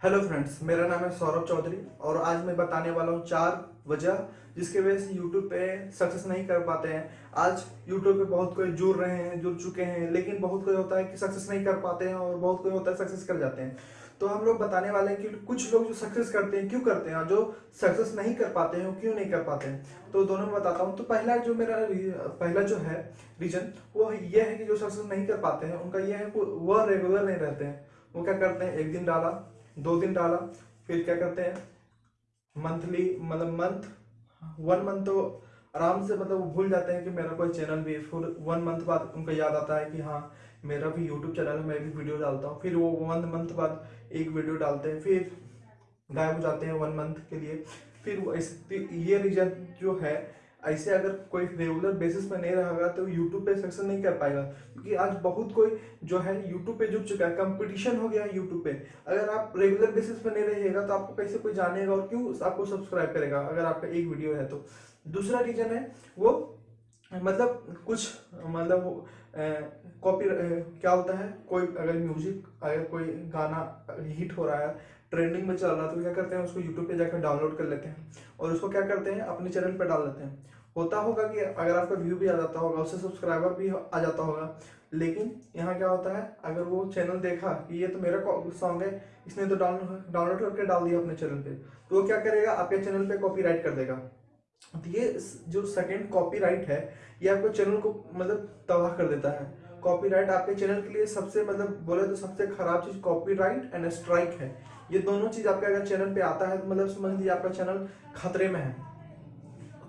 Hello friends मेरा नाम है सौरभ चौधरी और आज मैं बताने वाला हूँ चार वजह जिसके वजह से यूट्यूब पे सक्सेस नहीं कर पाते हैं। आज यूट्यूब पे बहुत कोई जुड़ रहे हैं, जुड़ चुके हैं, लेकिन बहुत कोई होता है कि सक्सेस नहीं कर पाते हैं और बहुत कोई होता है सक्सेस कर जाते हैं। तो हम लोग बताने वाले हैं कि कुछ लोग जो सक्सेस करते हैं, क्यों करते हैं जो सक्सेस नहीं कर पाते हैं क्यों नहीं कर पाते हैं? तो दोनों में बताता हूँ। तो पहला जो मेरा पहला जो है रीजन वो ये है कि जो सक्सेस नहीं कर पाते हैं, उनका ये है वह रेगुलर नहीं रहते हैं। वो क्या करते हैं? एक दिन डाला दो दिन डाला, फिर क्या करते हैं? मंथली मतलब मंथ वन मंथ तो आराम से मतलब भूल जाते हैं कि मेरा कोई चैनल भी फिर वन मंथ बाद उनको याद आता है कि हाँ मेरा भी यूट्यूब चैनल है, मैं भी वीडियो डालता हूँ। फिर वो वन मंथ बाद एक वीडियो डालते हैं, फिर गायब हो जाते हैं वन मंथ के लिए। फिर वो ये रीजन जो है ऐसे अगर कोई रेगुलर बेसिस पे नहीं रहेगा तो यूट्यूब पे सक्सेस नहीं कर पाएगा। क्योंकि आज बहुत कोई जो है यूट्यूब पे जुट चुका है कंपटीशन हो गया है यूट्यूब पे। अगर आप रेगुलर बेसिस पे नहीं रहिएगा तो आपको कैसे कोई जानेगा और क्यों आपको सब्सक्राइब करेगा, अगर आपका एक वीडियो है तो। दूसरा रीजन है, वो मतलब कुछ मतलब कॉपी क्या होता है, कोई अगर म्यूज़िक अगर कोई गाना हिट हो रहा है ट्रेंडिंग में चल रहा है तो क्या करते हैं, उसको यूट्यूब पे जाकर डाउनलोड कर लेते हैं और उसको क्या करते हैं, अपने चैनल पर डाल देते हैं। होता होगा कि अगर आपका व्यू भी आ जाता होगा, उससे सब्सक्राइबर भी आ जाता होगा, लेकिन यहाँ क्या होता है, अगर वो चैनल देखा कि ये तो मेरा सॉन्ग है, इसने तो डाउनलोड करके डाल दिया अपने चैनल पे तो वो क्या करेगा, आपके चैनल पे कॉपीराइट कर देगा। तो ये जो सेकंड कॉपीराइट है, ये आपको चैनल को मतलब तबाह कर देता है। कॉपीराइट आपके चैनल के लिए सबसे मतलब बोले तो सबसे खराब चीज़ कॉपीराइट एंड स्ट्राइक है। ये दोनों चीज़ आपके अगर चैनल पे आता है तो मतलब समझ लीजिए आपका चैनल खतरे में है।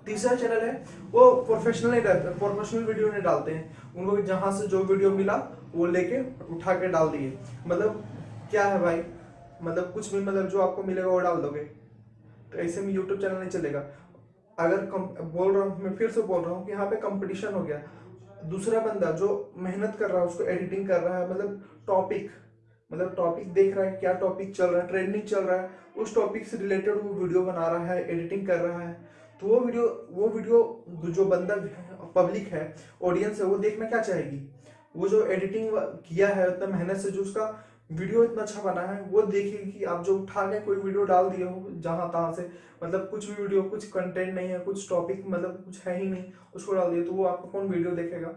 तीसरा चैनल है वो प्रोफेशनल नहीं रहते प्रोफेशनल वीडियो नहीं डालते हैं। उनको जहाँ से जो वीडियो मिला वो लेके उठा के डाल दिए। मतलब क्या है भाई? मतलब कुछ भी मतलब जो आपको मिलेगा वो डाल दोगे। तो ऐसे में यूट्यूब चैनल नहीं चलेगा। अगर कम, बोल रहा हूँ मैं फिर से बोल रहा हूँ कि यहाँ पे कंपटीशन हो गया। दूसरा बंदा जो मेहनत कर रहा है उसको एडिटिंग कर रहा है मतलब टॉपिक मतलब टॉपिक देख रहा है, क्या टॉपिक चल रहा है ट्रेंडिंग चल रहा है, उस टॉपिक से रिलेटेड वो वीडियो बना रहा है एडिटिंग कर रहा है। तो वो वीडियो वो वीडियो जो बंदा पब्लिक है ऑडियंस है, वो देखना क्या चाहेगी? वो जो एडिटिंग किया है उतना मेहनत से जो उसका वीडियो इतना अच्छा बना है, वो देखिए कि आप जो उठा के कोई वीडियो डाल दिए हो, जहाँ तहाँ से मतलब कुछ भी वीडियो कुछ कंटेंट नहीं है, कुछ टॉपिक मतलब कुछ है ही नहीं, उसको डाल दिए तो वो आपको कौन वीडियो देखेगा?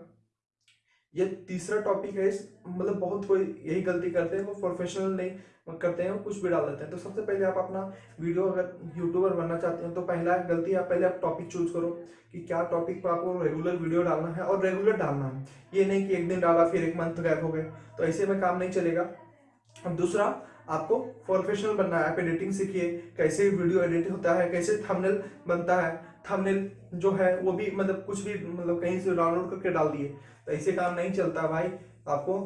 ये तीसरा टॉपिक है मतलब बहुत कोई यही गलती करते हैं, वो प्रोफेशनल नहीं करते हैं कुछ भी डाल देते हैं। तो सबसे पहले आप अपना वीडियो अगर यूट्यूबर बनना चाहते हैं तो पहला गलती आप, पहले आप टॉपिक चूज़ करो कि क्या टॉपिक पर आपको रेगुलर वीडियो डालना है और रेगुलर डालना है। ये नहीं कि एक दिन डाला, फिर एक मंथ गैप हो गए तो ऐसे में काम नहीं चलेगा। दूसरा आपको प्रोफेशनल बनना है आप एडिटिंग सीखिए कैसे वीडियो एडिट होता है कैसे थंबनेल बनता है थंबनेल जो है वो भी मतलब कुछ भी मतलब कहीं से डाउनलोड करके डाल दिए तो ऐसे काम नहीं चलता भाई। आपको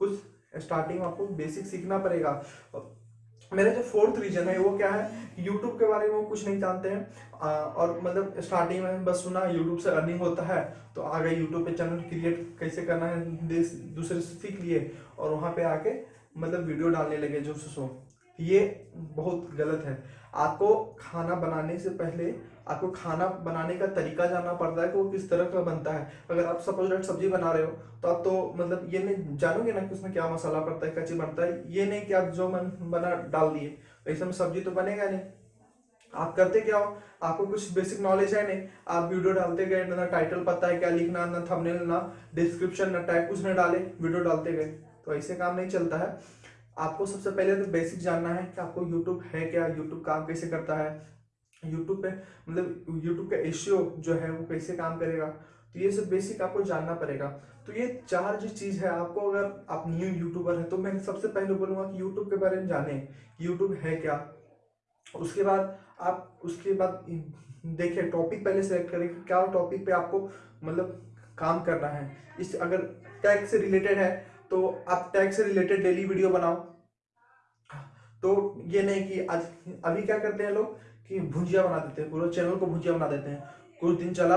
कुछ स्टार्टिंग आपको बेसिक सीखना पड़ेगा। मेरा जो फोर्थ रीजन है वो क्या है? यूट्यूब के बारे में वो कुछ नहीं जानते हैं। आ, और मतलब स्टार्टिंग में बस सुना यूट्यूब से अर्निंग होता है तो आगे यूट्यूब पे चैनल क्रिएट कैसे करना है दूसरे से सीख लिए और वहाँ पे आके मतलब वीडियो डालने लगे जो सो ये बहुत गलत है। आपको खाना बनाने से पहले, आपको खाना बनाने का तरीका जानना पड़ता है कि वो किस तरह का बनता है। अगर आप सपोज़ डेट सब्ज़ी बना रहे हो तो आप तो मतलब ये नहीं, जानोगे ना कि उसमें क्या मसाला पड़ता है, क्या चीज़ बनता है। ये नहीं कि आप जो मन, बना, डाल दिए। ऐसे में सब्ज़ी तो बनेगा नहीं। आप करते क्या हो? आपको कुछ बेसिक नॉलेज है नहीं। आप वीडियो डालते गए, ना टाइटल पता है क्या लिखना, ना थंबनेल ना डिस्क्रिप्शन ना टैग कुछ ना डाले, वीडियो डालते गए। तो ऐसे काम नहीं चलता है। आपको सबसे पहले तो बेसिक जानना है कि आपको यूट्यूब है क्या? यूट्यूब काम कैसे करता है? यूट्यूब पे मतलब यूट्यूब का एशियो जो है वो कैसे काम करेगा? तो ये सब बेसिक आपको जानना पड़ेगा। तो ये चार जो चीज़ है, आपको अगर आप न्यू यूट्यूबर है तो मैं सबसे पहले बोलूँगा कि यूट्यूब के बारे में जाने यूट्यूब है क्या। उसके बाद आप उसके बाद देखिए टॉपिक पहले सेलेक्ट करें कि क्या टॉपिक पे आपको मतलब काम करना है। इस अगर टैग से रिलेटेड है तो आप टैग से रिलेटेड डेली वीडियो बनाओ। तो ये नहीं कि आज, अभी क्या करते हैं लोग? कि भुजिया बना देते हैं पूरे चैनल को भुजिया बना देते हैं। कुछ दिन चला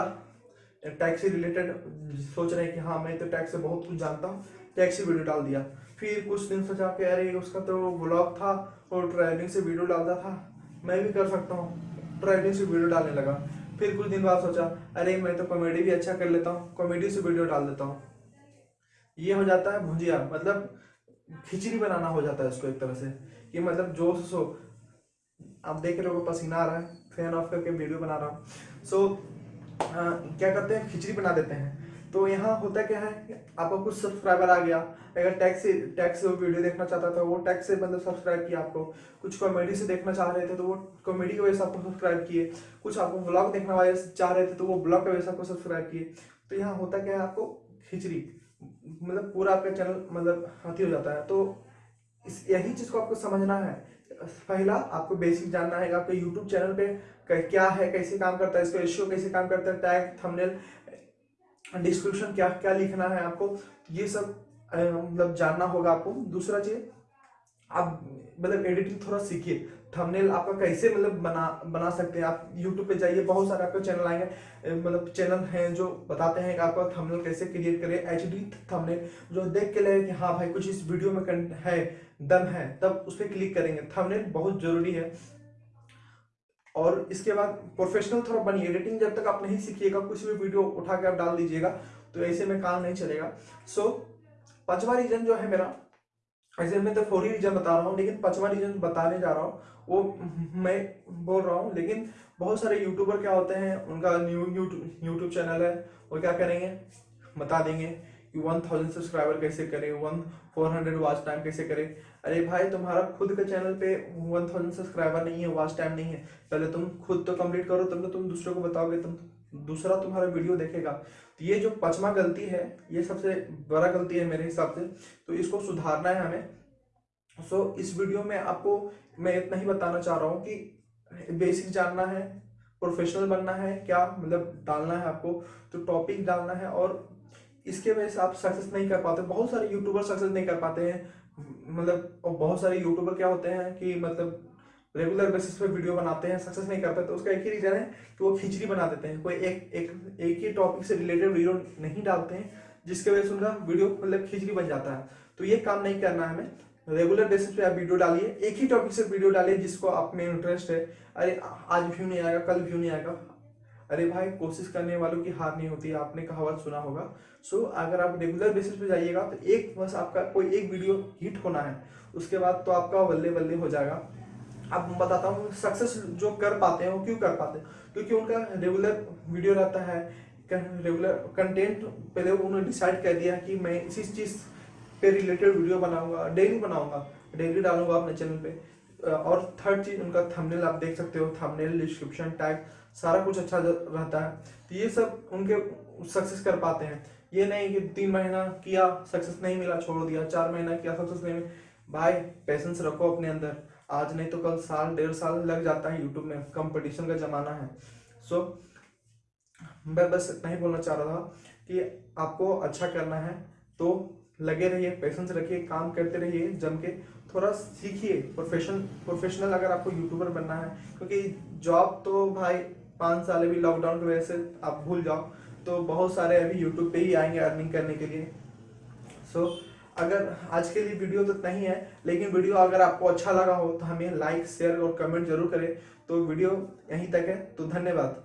टैक्स से रिलेटेड सोच रहे हैं कि हाँ मैं तो टैक्स से बहुत कुछ जानता हूँ टैक्स से वीडियो डाल दिया। फिर कुछ दिन सोचा कि अरे, उसका तो ब्लॉग था और ट्रैवलिंग से वीडियो डालता था, मैं भी कर सकता हूँ। ट्रैवलिंग से वीडियो डालने लगा। फिर कुछ दिन बाद सोचा, अरे, मैं तो कॉमेडी भी अच्छा कर लेता हूँ कॉमेडी से वीडियो डाल देता हूँ। ये हो जाता है भुजिया मतलब खिचड़ी बनाना हो जाता है उसको एक तरह से, कि मतलब जो सो आप देख रहे हो, पसीना आ रहा है फ़ैन ऑफ़ करके वीडियो बना रहा हूँ। सो क्या करते हैं? खिचड़ी बना देते हैं। तो यहाँ होता क्या है आपको कुछ सब्सक्राइबर आ गया। अगर टैक्स से टैक्स से वो वीडियो देखना चाहता था, वो टैक्स से मतलब सब्सक्राइब किया आपको। कुछ कॉमेडी से देखना चाह रहे थे तो वो कॉमेडी की वजह से आपको सब्सक्राइब किए। कुछ आपको ब्लॉग देखना चाह रहे थे तो वो ब्लॉग की वजह से आपको सब्सक्राइब किए। तो यहाँ होता क्या है आपको? खिचड़ी। मतलब पूरा आपका चैनल मतलब हाथी हो जाता है। तो इस यही चीज़ को आपको समझना है। पहला, आपको बेसिक जानना है आपके यूट्यूब चैनल पे क्या है, कैसे काम करता है, इसका रेशियो कैसे काम करता है टैग थंबनेल डिस्क्रिप्शन क्या क्या लिखना है आपको, ये सब मतलब जानना होगा आपको। दूसरा चीज़, आप मतलब एडिटिंग थोड़ा सीखिए। थंबनेल आपका कैसे मतलब बना बना सकते हैं? आप यूट्यूब पे जाइए बहुत सारे आपके चैनल आएँगे। मतलब चैनल हैं जो बताते हैं कि आपका थंबनेल कैसे क्रिएट करें। एच डी थंबनेल जो देख के लगे कि हाँ भाई कुछ इस वीडियो में है दम है तब उस पर क्लिक करेंगे। थंबनेल बहुत ज़रूरी है। और इसके बाद प्रोफेशनल थोड़ा बनिए। एडिटिंग जब तक आप नहीं सीखिएगा कुछ भी वीडियो उठा के आप डाल दीजिएगा तो ऐसे में काम नहीं चलेगा। सो so, पांचवा रीजन जो है मेरा ऐसे मैं तो फोर रीजन बता रहा हूँ, लेकिन पांचवा रीजन बताने जा रहा हूँ। वो मैं बोल रहा हूँ, लेकिन बहुत सारे यूट्यूबर क्या होते हैं, उनका न्यू यूट्यूब चैनल है, वो क्या करेंगे? बता देंगे कि वन थाउज़ेंड सब्सक्राइबर कैसे करें one four hundred watch time कैसे करें। अरे भाई, तुम्हारा खुद के चैनल पे वन थाउज़ेंड सब्सक्राइबर नहीं है वॉच टाइम नहीं है। पहले तुम खुद तो कंप्लीट करो, तब तो तुम दूसरे को बताओगे तुम दूसरा तुम्हारा वीडियो देखेगा। तो ये जो पचमा गलती है, ये सबसे बड़ा गलती है मेरे हिसाब से। तो इसको सुधारना है हमें। सो इस वीडियो में आपको मैं इतना ही बताना चाह रहा हूँ कि बेसिक जानना है प्रोफेशनल बनना है, क्या मतलब डालना है आपको। तो टॉपिक डालना है और इसके वजह से आप सक्सेस नहीं कर पाते। बहुत सारे यूट्यूबर सक्सेस नहीं कर पाते हैं। मतलब और बहुत सारे यूट्यूबर क्या होते हैं कि मतलब रेगुलर बेसिस पे वीडियो बनाते हैं सक्सेस नहीं करते तो उसका एक ही रीजन है कि वो खिचड़ी बना देते हैं। कोई एक एक एक ही टॉपिक से रिलेटेड वीडियो नहीं डालते हैं, जिसके वजह से उनका वीडियो मतलब खिचड़ी बन जाता है। तो ये काम नहीं करना है हमें। रेगुलर बेसिस पे आप वीडियो डालिए, एक ही टॉपिक से वीडियो डालिए जिसको आप में इंटरेस्ट है। अरे, आज व्यू नहीं आएगा, कल व्यू नहीं आएगा। अरे भाई, कोशिश करने वालों की हार नहीं होती, आपने कहावत सुना होगा। सो अगर आप रेगुलर बेसिस पे जाइएगा तो एक बस आपका कोई एक वीडियो हिट होना है। उसके बाद तो आपका बल्ले बल्ले हो जाएगा। अब बताता हूँ सक्सेस जो कर पाते हैं, वो क्यों कर पाते हैं? क्योंकि उनका रेगुलर वीडियो रहता है रेगुलर कंटेंट पहले उन्होंने डिसाइड कर दिया कि मैं इसी चीज़ पे रिलेटेड वीडियो बनाऊँगा डेली बनाऊँगा डेली डालूँगा अपने चैनल पे। और थर्ड चीज़, उनका थंबनेल आप देख सकते हो थंबनेल डिस्क्रिप्शन टैग सारा कुछ अच्छा रहता है। तो ये सब उनके सक्सेस कर पाते हैं। ये नहीं कि तीन महीना किया सक्सेस नहीं मिला, छोड़ दिया, चार महीना किया सक्सेस नहीं मिला। भाई पेशेंस रखो अपने अंदर। आज नहीं तो कल साल डेढ़ साल लग जाता है यूट्यूब में। कंपटीशन का जमाना है। सो मैं बस इतना ही बोलना चाह रहा था कि आपको अच्छा करना है तो लगे रहिए पेशेंस रखिए काम करते रहिए जम के थोड़ा सीखिए। प्रोफेशन प्रोफेशनल अगर आपको यूट्यूबर बनना है क्योंकि जॉब तो भाई पाँच साल अभी लॉकडाउन की वजह से आप भूल जाओ। तो बहुत सारे अभी यूट्यूब पे ही आएँगे अर्निंग करने के लिए। सो so, अगर आज के लिए वीडियो तो नहीं है लेकिन वीडियो अगर आपको अच्छा लगा हो तो हमें लाइक शेयर और कमेंट ज़रूर करें। तो वीडियो यहीं तक है। तो धन्यवाद।